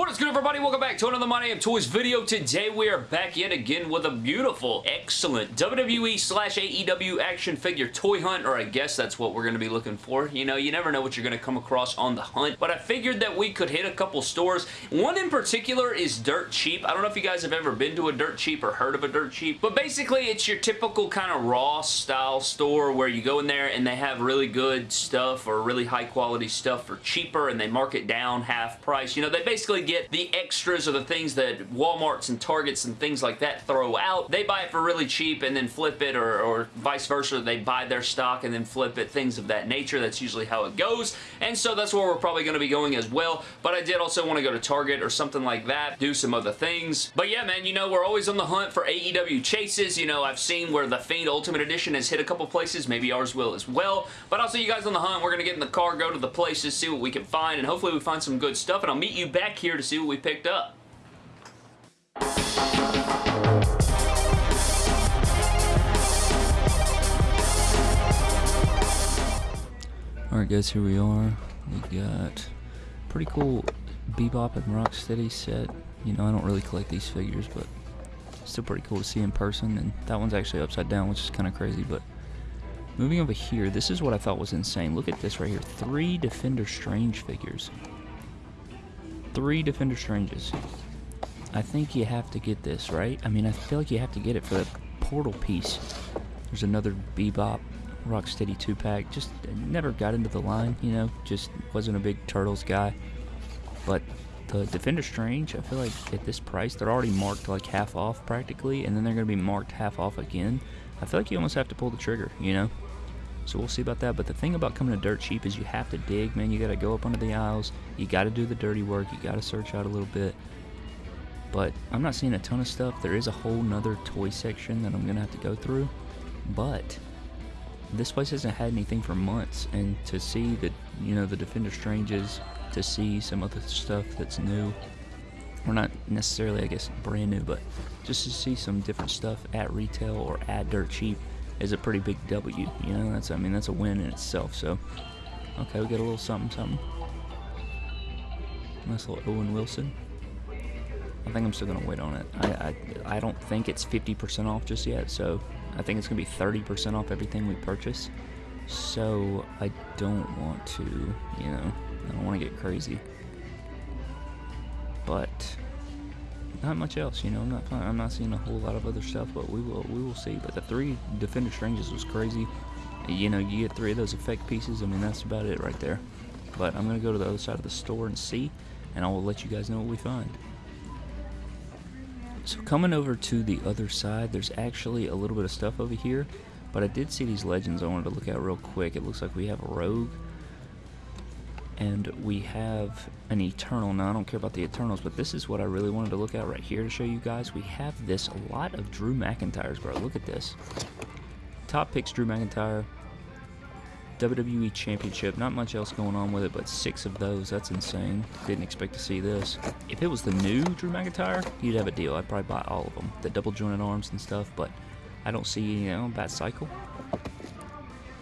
What is good everybody? Welcome back to another My Damn Toys video. Today we are back yet again with a beautiful, excellent WWE slash AEW action figure toy hunt, or I guess that's what we're going to be looking for. You know, you never know what you're going to come across on the hunt, but I figured that we could hit a couple stores. One in particular is Dirt Cheap. I don't know if you guys have ever been to a Dirt Cheap or heard of a Dirt Cheap, but basically it's your typical kind of raw style store where you go in there and they have really good stuff or really high quality stuff for cheaper and they mark it down half price. You know, they basically get the extras or the things that Walmarts and Targets and things like that throw out. They buy it for really cheap and then flip it or, or vice versa. They buy their stock and then flip it, things of that nature. That's usually how it goes. And so that's where we're probably going to be going as well. But I did also want to go to Target or something like that, do some other things. But yeah, man, you know, we're always on the hunt for AEW chases. You know, I've seen where the Fiend Ultimate Edition has hit a couple places. Maybe ours will as well. But I'll see you guys on the hunt. We're going to get in the car, go to the places, see what we can find, and hopefully we find some good stuff. And I'll meet you back here here to see what we picked up. Alright guys, here we are. We got pretty cool Bebop and Rocksteady set. You know, I don't really collect these figures, but still pretty cool to see in person. And that one's actually upside down, which is kind of crazy. But moving over here, this is what I thought was insane. Look at this right here. Three Defender Strange figures three Defender Stranges. I think you have to get this, right? I mean, I feel like you have to get it for the portal piece. There's another Bebop Rocksteady 2-pack. Just never got into the line, you know, just wasn't a big Turtles guy. But the Defender Strange, I feel like at this price, they're already marked like half off practically, and then they're going to be marked half off again. I feel like you almost have to pull the trigger, you know? So we'll see about that. But the thing about coming to Dirt Cheap is you have to dig, man. You got to go up under the aisles. You got to do the dirty work. You got to search out a little bit. But I'm not seeing a ton of stuff. There is a whole nother toy section that I'm going to have to go through. But this place hasn't had anything for months. And to see the, you know, the Defender Stranges, to see some other stuff that's new, or not necessarily, I guess, brand new, but just to see some different stuff at retail or at Dirt Cheap is a pretty big W. You know, that's I mean that's a win in itself. So, okay, we get a little something, something. Nice little Owen Wilson. I think I'm still gonna wait on it. I I, I don't think it's 50% off just yet. So I think it's gonna be 30% off everything we purchase. So I don't want to, you know, I don't want to get crazy. But not much else, you know. I'm not I'm not seeing a whole lot of other stuff, but we will we will see. But the three Defender Stranges was crazy. You know, you get three of those effect pieces. I mean, that's about it right there. But I'm gonna go to the other side of the store and see, and I will let you guys know what we find. So coming over to the other side, there's actually a little bit of stuff over here. But I did see these legends I wanted to look at real quick. It looks like we have a Rogue, and we have an Eternal. Now, I don't care about the Eternals, but this is what I really wanted to look at right here to show you guys. We have this, a lot of Drew McIntyres, bro. Look at this. Top picks Drew McIntyre. WWE Championship. Not much else going on with it, but six of those. That's insane. Didn't expect to see this. If it was the new Drew McIntyre, you'd have a deal. I'd probably buy all of them. The double jointed arms and stuff, but I don't see, you know, Bat Cycle.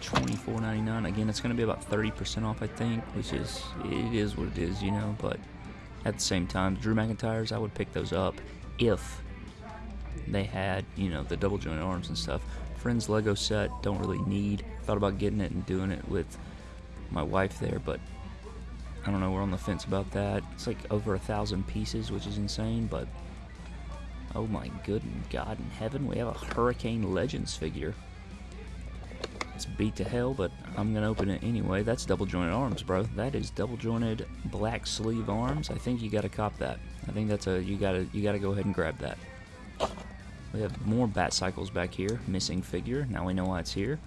$24.99. Again, it's going to be about 30% off, I think, which is, it is what it is, you know, but at the same time, Drew McIntyre's, I would pick those up if they had, you know, the double joint arms and stuff. Friends Lego set, don't really need. Thought about getting it and doing it with my wife there, but I don't know, we're on the fence about that. It's like over a thousand pieces, which is insane, but oh my good God in heaven, we have a Hurricane Legends figure. It's beat to hell, but I'm going to open it anyway. That's double jointed arms, bro. That is double jointed black sleeve arms. I think you got to cop that. I think that's a, you got to, you got to go ahead and grab that. We have more bat cycles back here. Missing figure. Now we know why it's here.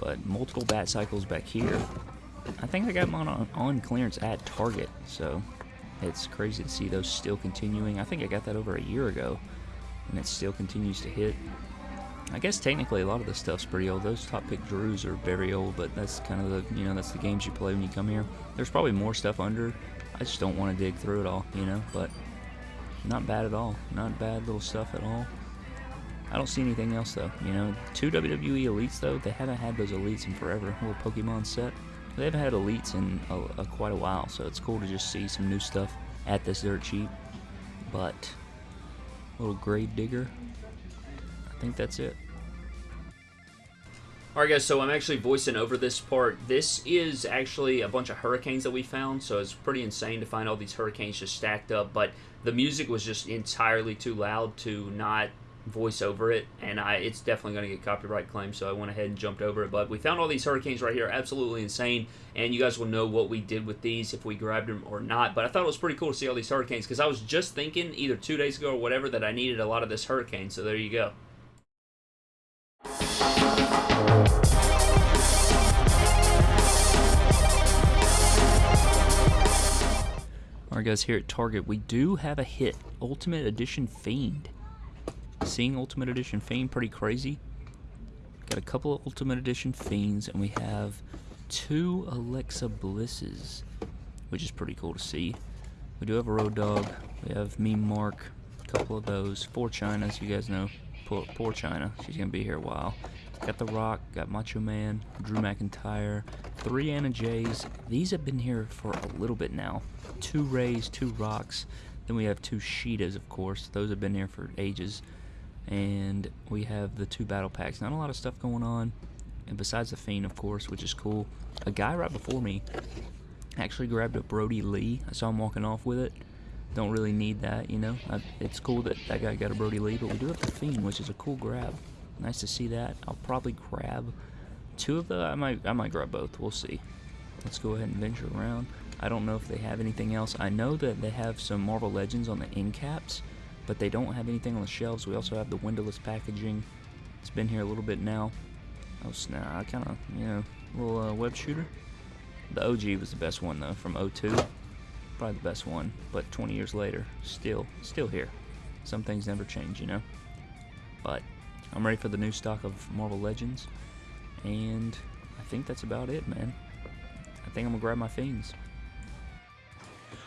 But multiple bat cycles back here. I think I got mine on, on clearance at Target, so it's crazy to see those still continuing. I think I got that over a year ago, and it still continues to hit. I guess technically a lot of the stuff's pretty old. Those top pick Drews are very old, but that's kind of the, you know, that's the games you play when you come here. There's probably more stuff under. I just don't want to dig through it all, you know, but not bad at all. Not bad little stuff at all. I don't see anything else though, you know. Two WWE Elites though, they haven't had those Elites in forever. A little Pokemon set. They haven't had elites in a, a, quite a while, so it's cool to just see some new stuff at this dirt cheap. But little grave digger. I think that's it. Alright guys, so I'm actually voicing over this part. This is actually a bunch of hurricanes that we found, so it's pretty insane to find all these hurricanes just stacked up, but the music was just entirely too loud to not voice over it, and I it's definitely going to get copyright claims, so I went ahead and jumped over it. But we found all these hurricanes right here, absolutely insane, and you guys will know what we did with these, if we grabbed them or not. But I thought it was pretty cool to see all these hurricanes, because I was just thinking, either two days ago or whatever, that I needed a lot of this hurricane, so there you go. Alright guys, here at Target, we do have a hit. Ultimate Edition Fiend. Seeing Ultimate Edition Fiend pretty crazy. Got a couple of Ultimate Edition Fiends, and we have two Alexa Blisses, which is pretty cool to see. We do have a Road Dog. We have Mean Mark, a couple of those. Four Chynas, you guys know. Poor, poor Chyna. She's going to be here a while. Got The Rock, got Macho Man, Drew McIntyre, three Anna Jays. These have been here for a little bit now. Two Rays, two Rocks. Then we have two Shidas, of course. Those have been here for ages. And we have the two battle packs. Not a lot of stuff going on. And besides the Fiend, of course, which is cool. A guy right before me actually grabbed a Brodie Lee. I saw him walking off with it. Don't really need that, you know. I, it's cool that that guy got a Brodie Lee, but we do have the Fiend, which is a cool grab. Nice to see that. I'll probably grab two of the. I might. I might grab both. We'll see. Let's go ahead and venture around. I don't know if they have anything else. I know that they have some Marvel Legends on the end caps, but they don't have anything on the shelves. We also have the windowless packaging. It's been here a little bit now. Oh snap! I kind of, you know, little uh, web shooter. The OG was the best one though, from 02. Probably the best one, but 20 years later, still, still here. Some things never change, you know. But I'm ready for the new stock of Marvel Legends, and I think that's about it, man. I think I'm gonna grab my things.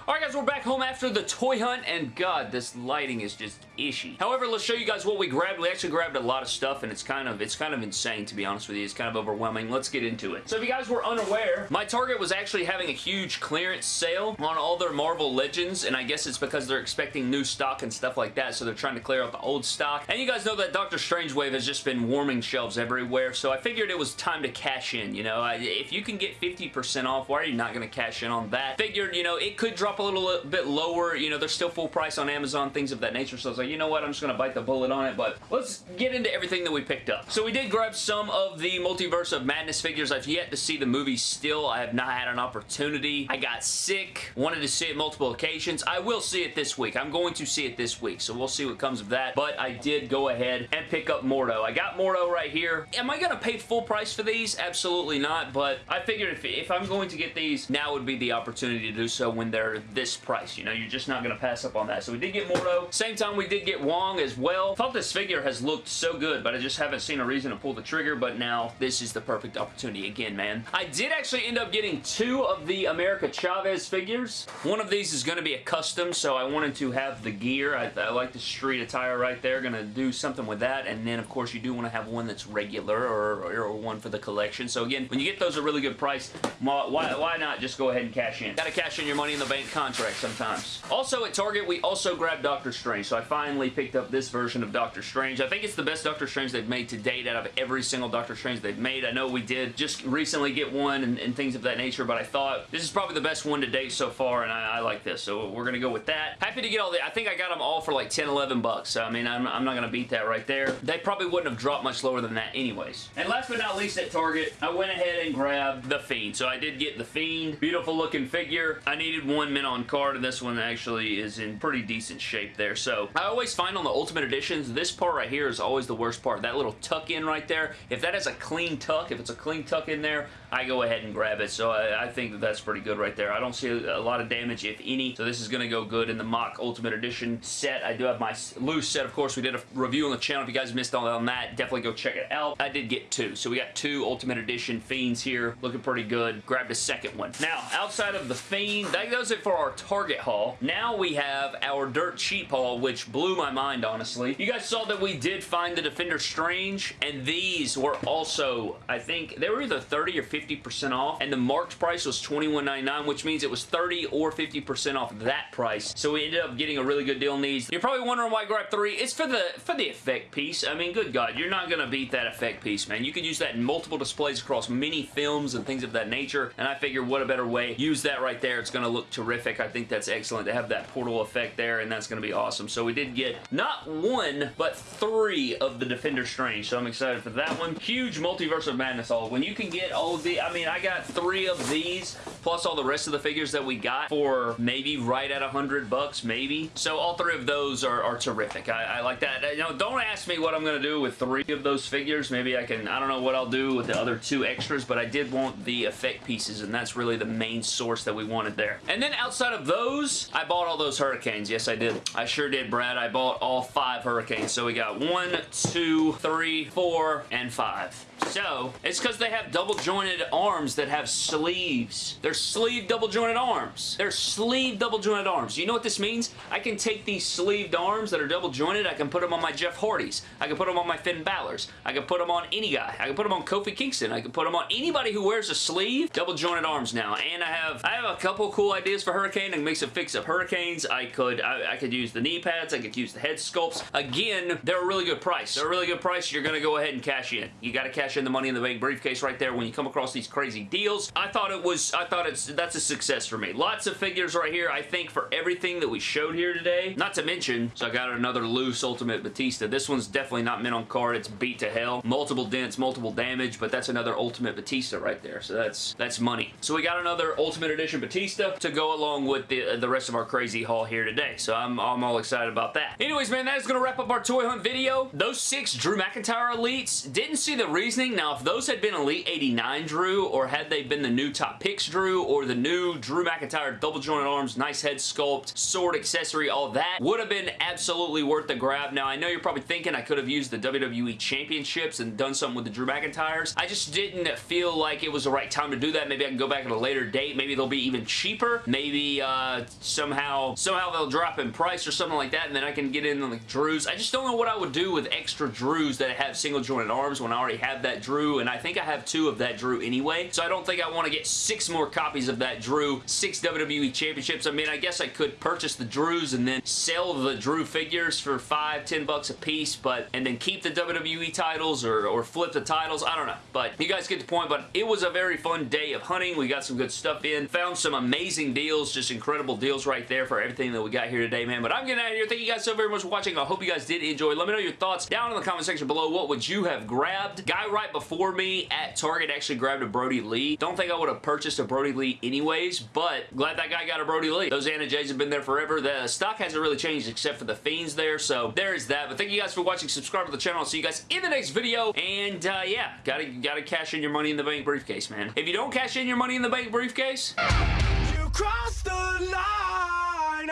Alright guys, we're back home after the toy hunt, and god, this lighting is just ishy. However, let's show you guys what we grabbed. We actually grabbed a lot of stuff, and it's kind of it's kind of insane, to be honest with you. It's kind of overwhelming. Let's get into it. So if you guys were unaware, my Target was actually having a huge clearance sale on all their Marvel Legends, and I guess it's because they're expecting new stock and stuff like that, so they're trying to clear out the old stock. And you guys know that Doctor Strange Wave has just been warming shelves everywhere, so I figured it was time to cash in, you know. I, if you can get 50% off, why are you not going to cash in on that? Figured, you know, it could drop a little bit lower. You know, they're still full price on Amazon, things of that nature. So I was like, you know what? I'm just going to bite the bullet on it. But let's get into everything that we picked up. So we did grab some of the Multiverse of Madness figures. I've yet to see the movie still. I have not had an opportunity. I got sick. Wanted to see it multiple occasions. I will see it this week. I'm going to see it this week. So we'll see what comes of that. But I did go ahead and pick up Mordo. I got Mordo right here. Am I going to pay full price for these? Absolutely not. But I figured if, if I'm going to get these, now would be the opportunity to do so when they're this price. You know, you're just not going to pass up on that. So we did get Mordo. Same time, we did get Wong as well. Thought this figure has looked so good, but I just haven't seen a reason to pull the trigger, but now this is the perfect opportunity again, man. I did actually end up getting two of the America Chavez figures. One of these is going to be a custom, so I wanted to have the gear. I, I like the street attire right there. Going to do something with that, and then, of course, you do want to have one that's regular or, or, or one for the collection. So, again, when you get those at a really good price, why, why not just go ahead and cash in? Got to cash in your money in the bank contract sometimes. Also at Target, we also grabbed Doctor Strange, so I finally picked up this version of Doctor Strange. I think it's the best Doctor Strange they've made to date out of every single Doctor Strange they've made. I know we did just recently get one and, and things of that nature, but I thought this is probably the best one to date so far, and I, I like this, so we're going to go with that. Happy to get all the... I think I got them all for like 10, 11 bucks, so I mean, I'm, I'm not going to beat that right there. They probably wouldn't have dropped much lower than that anyways. And last but not least at Target, I went ahead and grabbed the Fiend. So I did get the Fiend. Beautiful looking figure. I needed one mint on card, and this one actually is in pretty decent shape there. So I always find on the Ultimate Editions, this part right here is always the worst part. That little tuck in right there. If that has a clean tuck, if it's a clean tuck in there, I go ahead and grab it. So I, I think that that's pretty good right there. I don't see a, a lot of damage, if any. So this is going to go good in the MOC Ultimate Edition set. I do have my loose set, of course. We did a review on the channel. If you guys missed all on that, definitely go check it out. I did get two. So we got two Ultimate Edition Fiends here. Looking pretty good. Grabbed a second one. Now, outside of the Fiend, that does it for our Target haul. Now we have our Dirt Cheap haul, which blew my mind, honestly. You guys saw that we did find the Defender Strange, and these were also, I think, they were either 30 or 50% off, and the marked price was $21.99, which means it was 30 or 50% off that price. So we ended up getting a really good deal on these. You're probably wondering why I grabbed three. It's for the for the effect piece. I mean, good God, you're not going to beat that effect piece, man. You could use that in multiple displays across many films and things of that nature, and I figure what a better way. Use that right there. It's going to look terrific. I think that's excellent to have that portal effect there, and that's going to be awesome. So we did get not one, but three of the Defender Strange, so I'm excited for that one. Huge Multiverse of Madness all. When you can get all the, I mean, I got three of these, plus all the rest of the figures that we got for maybe right at a hundred bucks, maybe. So all three of those are, are terrific. I, I like that. You know, don't ask me what I'm going to do with three of those figures. Maybe I can, I don't know what I'll do with the other two extras, but I did want the effect pieces, and that's really the main source that we wanted there. And then outside of those, I bought all those Hurricanes. Yes, I did. I sure did, Brad. I bought all five Hurricanes. So we got one, two, three, four, and five. So, it's because they have double jointed arms that have sleeves. They're sleeve double jointed arms. They're sleeve double jointed arms. You know what this means? I can take these sleeved arms that are double jointed, I can put them on my Jeff Hardys. I can put them on my Finn Balor's. I can put them on any guy. I can put them on Kofi Kingston. I can put them on anybody who wears a sleeve. Double jointed arms now. And I have I have a couple cool ideas for Hurricane. I can make some fix-up Hurricanes. I could I, I could use the knee pads. I could use the head sculpts. Again, they're a really good price. They're a really good price. You're going to go ahead and cash in. You got to cash in the money in the bank briefcase right there when you come across these crazy deals. I thought it was, I thought it's, that's a success for me. Lots of figures right here, I think, for everything that we showed here today. Not to mention, so I got another loose Ultimate Batista. This one's definitely not mint on card. It's beat to hell. Multiple dents, multiple damage, but that's another Ultimate Batista right there. So that's, that's money. So we got another Ultimate Edition Batista to go along with the, the rest of our crazy haul here today. So I'm, I'm all excited about that. Anyways, man, that is going to wrap up our toy hunt video. Those six Drew McIntyre Elites, didn't see the reasoning. Now, if those had been Elite 89 Drew, or had they been the new Top Picks Drew, or the new Drew McIntyre double jointed arms, nice head sculpt, sword accessory, all that, would have been absolutely worth the grab. Now, I know you're probably thinking I could have used the WWE Championships and done something with the Drew McIntyres. I just didn't feel like it was the right time to do that. Maybe I can go back at a later date. Maybe they'll be even cheaper. Maybe uh, somehow somehow they'll drop in price or something like that, and then I can get in on the Drews. I just don't know what I would do with extra Drews that have single jointed arms when I already have that Drew, and I think I have two of that Drew anyway, so I don't think I want to get six more copies of that Drew, six WWE Championships. I mean, I guess I could purchase the Drews and then sell the Drew figures for five, ten bucks a piece, but and then keep the WWE titles or, or flip the titles. I don't know, but you guys get the point, but it was a very fun day of hunting. We got some good stuff in, found some amazing deals, just incredible deals right there for everything that we got here today, man, but I'm getting out of here. Thank you guys guys so very much for watching. I hope you guys did enjoy. Let me know your thoughts down in the comment section below. What would you have grabbed? Guy right before me at Target actually grabbed a Brodie Lee. Don't think I would have purchased a Brodie Lee anyways, but glad that guy got a Brodie Lee. Those Anna Jays have been there forever. The stock hasn't really changed except for the Fiends there, so there is that. But thank you guys for watching. Subscribe to the channel. I'll see you guys in the next video. And uh, yeah, gotta, gotta cash in your money in the bank briefcase, man. If you don't cash in your money in the bank briefcase... You crossed the line,